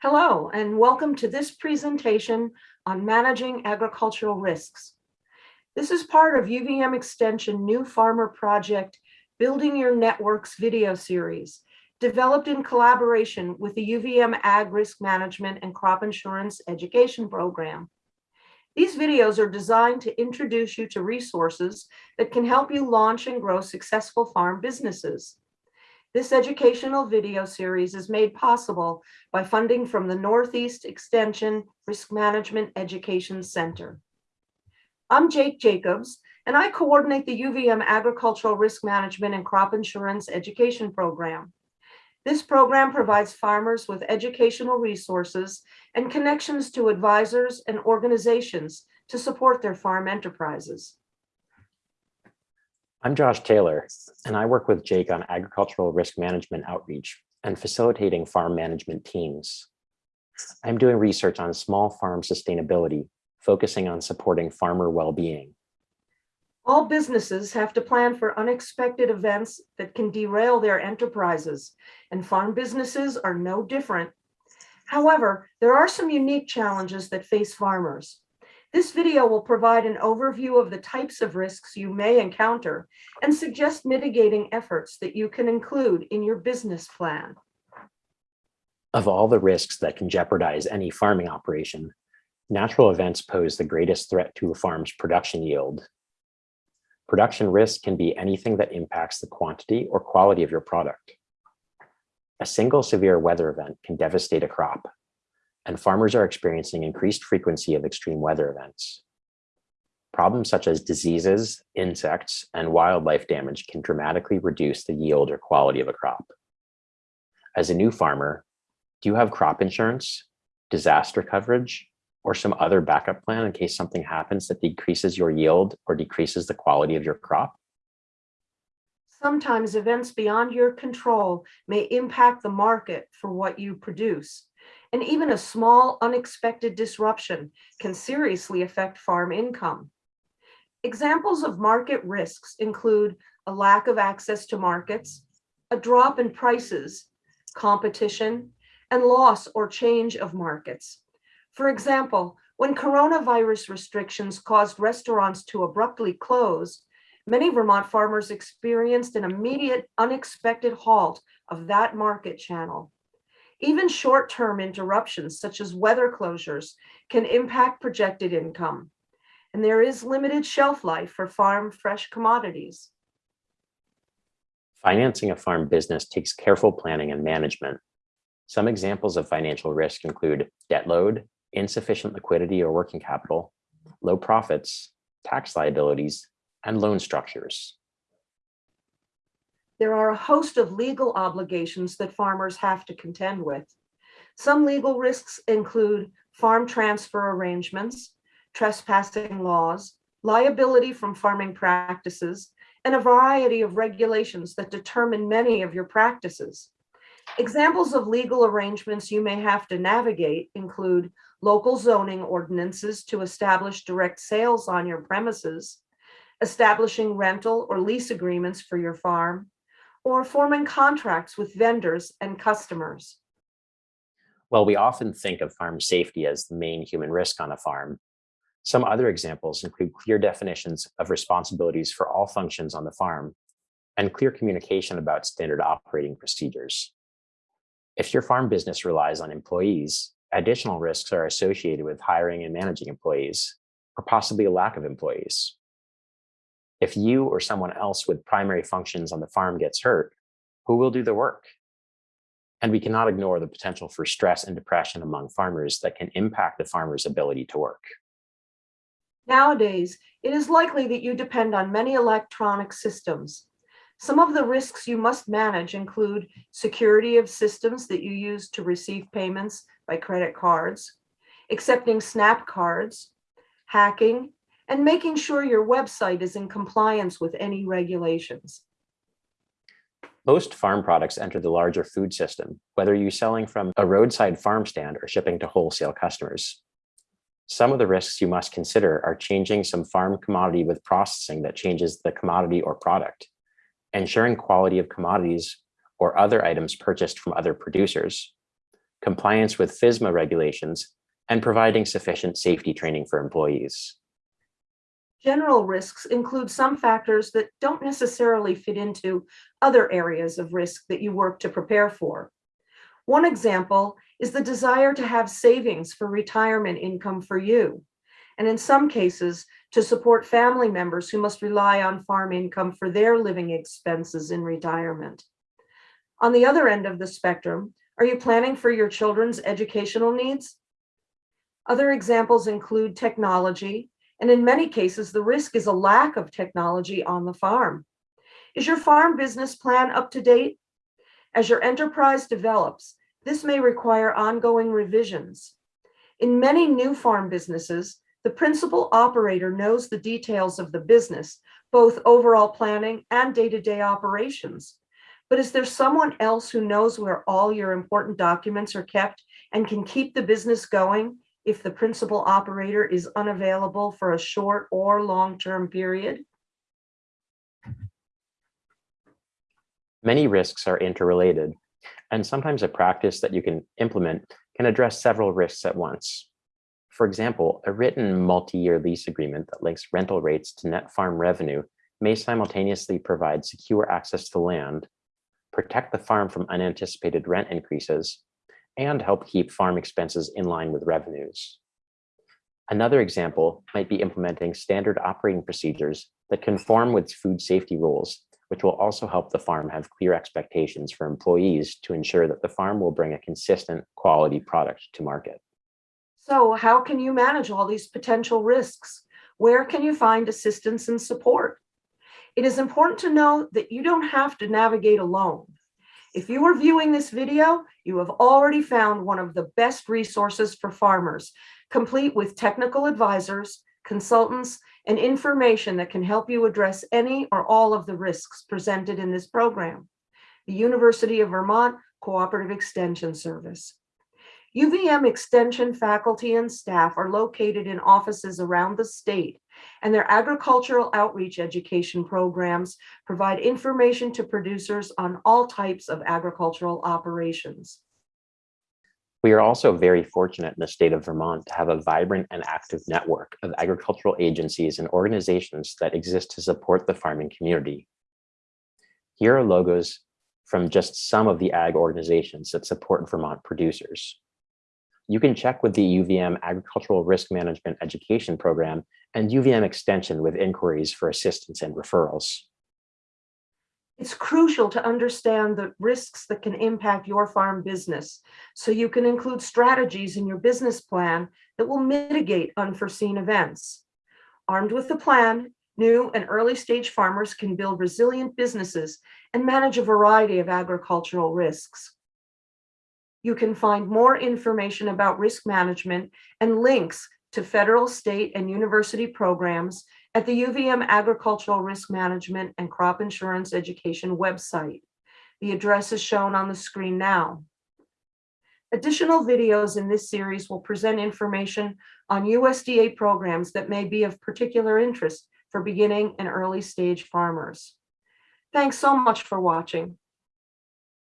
Hello, and welcome to this presentation on managing agricultural risks. This is part of UVM Extension New Farmer Project Building Your Networks video series, developed in collaboration with the UVM Ag Risk Management and Crop Insurance Education Program. These videos are designed to introduce you to resources that can help you launch and grow successful farm businesses. This educational video series is made possible by funding from the Northeast Extension Risk Management Education Center. I'm Jake Jacobs, and I coordinate the UVM Agricultural Risk Management and Crop Insurance Education Program. This program provides farmers with educational resources and connections to advisors and organizations to support their farm enterprises. I'm Josh Taylor, and I work with Jake on agricultural risk management outreach and facilitating farm management teams. I'm doing research on small farm sustainability, focusing on supporting farmer well-being. All businesses have to plan for unexpected events that can derail their enterprises, and farm businesses are no different. However, there are some unique challenges that face farmers. This video will provide an overview of the types of risks you may encounter and suggest mitigating efforts that you can include in your business plan. Of all the risks that can jeopardize any farming operation, natural events pose the greatest threat to a farm's production yield. Production risk can be anything that impacts the quantity or quality of your product. A single severe weather event can devastate a crop, and farmers are experiencing increased frequency of extreme weather events. Problems such as diseases, insects, and wildlife damage can dramatically reduce the yield or quality of a crop. As a new farmer, do you have crop insurance, disaster coverage, or some other backup plan in case something happens that decreases your yield or decreases the quality of your crop? Sometimes events beyond your control may impact the market for what you produce and even a small unexpected disruption can seriously affect farm income. Examples of market risks include a lack of access to markets, a drop in prices, competition, and loss or change of markets. For example, when coronavirus restrictions caused restaurants to abruptly close, many Vermont farmers experienced an immediate unexpected halt of that market channel. Even short-term interruptions, such as weather closures, can impact projected income. And there is limited shelf life for farm fresh commodities. Financing a farm business takes careful planning and management. Some examples of financial risk include debt load, insufficient liquidity or working capital, low profits, tax liabilities, and loan structures there are a host of legal obligations that farmers have to contend with. Some legal risks include farm transfer arrangements, trespassing laws, liability from farming practices, and a variety of regulations that determine many of your practices. Examples of legal arrangements you may have to navigate include local zoning ordinances to establish direct sales on your premises, establishing rental or lease agreements for your farm, or forming contracts with vendors and customers? Well, we often think of farm safety as the main human risk on a farm. Some other examples include clear definitions of responsibilities for all functions on the farm and clear communication about standard operating procedures. If your farm business relies on employees, additional risks are associated with hiring and managing employees, or possibly a lack of employees. If you or someone else with primary functions on the farm gets hurt, who will do the work? And we cannot ignore the potential for stress and depression among farmers that can impact the farmer's ability to work. Nowadays, it is likely that you depend on many electronic systems. Some of the risks you must manage include security of systems that you use to receive payments by credit cards, accepting SNAP cards, hacking, and making sure your website is in compliance with any regulations. Most farm products enter the larger food system, whether you're selling from a roadside farm stand or shipping to wholesale customers. Some of the risks you must consider are changing some farm commodity with processing that changes the commodity or product, ensuring quality of commodities or other items purchased from other producers, compliance with FSMA regulations, and providing sufficient safety training for employees. General risks include some factors that don't necessarily fit into other areas of risk that you work to prepare for. One example is the desire to have savings for retirement income for you, and in some cases, to support family members who must rely on farm income for their living expenses in retirement. On the other end of the spectrum, are you planning for your children's educational needs? Other examples include technology, and in many cases, the risk is a lack of technology on the farm. Is your farm business plan up to date? As your enterprise develops, this may require ongoing revisions. In many new farm businesses, the principal operator knows the details of the business, both overall planning and day-to-day operations. But is there someone else who knows where all your important documents are kept and can keep the business going if the principal operator is unavailable for a short or long-term period? Many risks are interrelated, and sometimes a practice that you can implement can address several risks at once. For example, a written multi-year lease agreement that links rental rates to net farm revenue may simultaneously provide secure access to land, protect the farm from unanticipated rent increases, and help keep farm expenses in line with revenues. Another example might be implementing standard operating procedures that conform with food safety rules, which will also help the farm have clear expectations for employees to ensure that the farm will bring a consistent quality product to market. So how can you manage all these potential risks? Where can you find assistance and support? It is important to know that you don't have to navigate alone. If you are viewing this video, you have already found one of the best resources for farmers, complete with technical advisors, consultants, and information that can help you address any or all of the risks presented in this program. The University of Vermont Cooperative Extension Service. UVM Extension faculty and staff are located in offices around the state, and their agricultural outreach education programs provide information to producers on all types of agricultural operations. We are also very fortunate in the state of Vermont to have a vibrant and active network of agricultural agencies and organizations that exist to support the farming community. Here are logos from just some of the ag organizations that support Vermont producers. You can check with the UVM Agricultural Risk Management Education Program and UVM Extension with inquiries for assistance and referrals. It's crucial to understand the risks that can impact your farm business, so you can include strategies in your business plan that will mitigate unforeseen events. Armed with the plan, new and early stage farmers can build resilient businesses and manage a variety of agricultural risks. You can find more information about risk management and links to federal, state, and university programs at the UVM Agricultural Risk Management and Crop Insurance Education website. The address is shown on the screen now. Additional videos in this series will present information on USDA programs that may be of particular interest for beginning and early stage farmers. Thanks so much for watching.